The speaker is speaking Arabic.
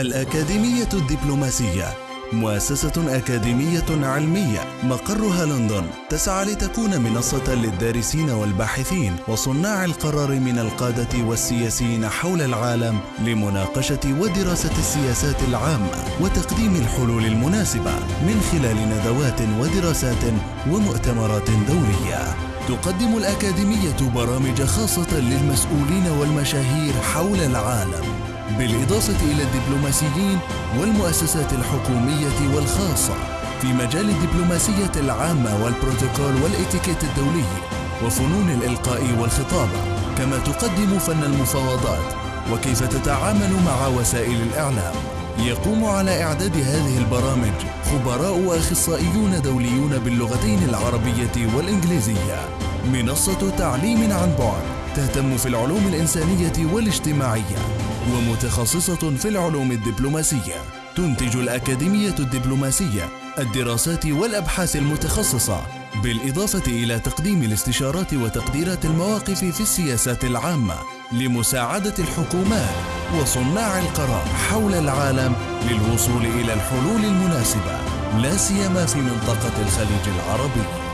الأكاديمية الدبلوماسية مؤسسة أكاديمية علمية مقرها لندن تسعى لتكون منصة للدارسين والباحثين وصناع القرار من القادة والسياسيين حول العالم لمناقشة ودراسة السياسات العامة وتقديم الحلول المناسبة من خلال ندوات ودراسات ومؤتمرات دورية. تقدم الأكاديمية برامج خاصة للمسؤولين والمشاهير حول العالم. بالإضافة إلى الدبلوماسيين والمؤسسات الحكومية والخاصة في مجال الدبلوماسية العامة والبروتوكول والإتيكيت الدولي وفنون الإلقاء والخطابة كما تقدم فن المفاوضات وكيف تتعامل مع وسائل الإعلام. يقوم على إعداد هذه البرامج خبراء وأخصائيون دوليون باللغتين العربية والإنجليزية. منصة تعليم عن بعد تهتم في العلوم الإنسانية والاجتماعية. ومتخصصة في العلوم الدبلوماسية. تنتج الأكاديمية الدبلوماسية الدراسات والأبحاث المتخصصة بالإضافة إلى تقديم الاستشارات وتقديرات المواقف في السياسات العامة لمساعدة الحكومات وصناع القرار حول العالم للوصول إلى الحلول المناسبة لا سيما في منطقة الخليج العربي.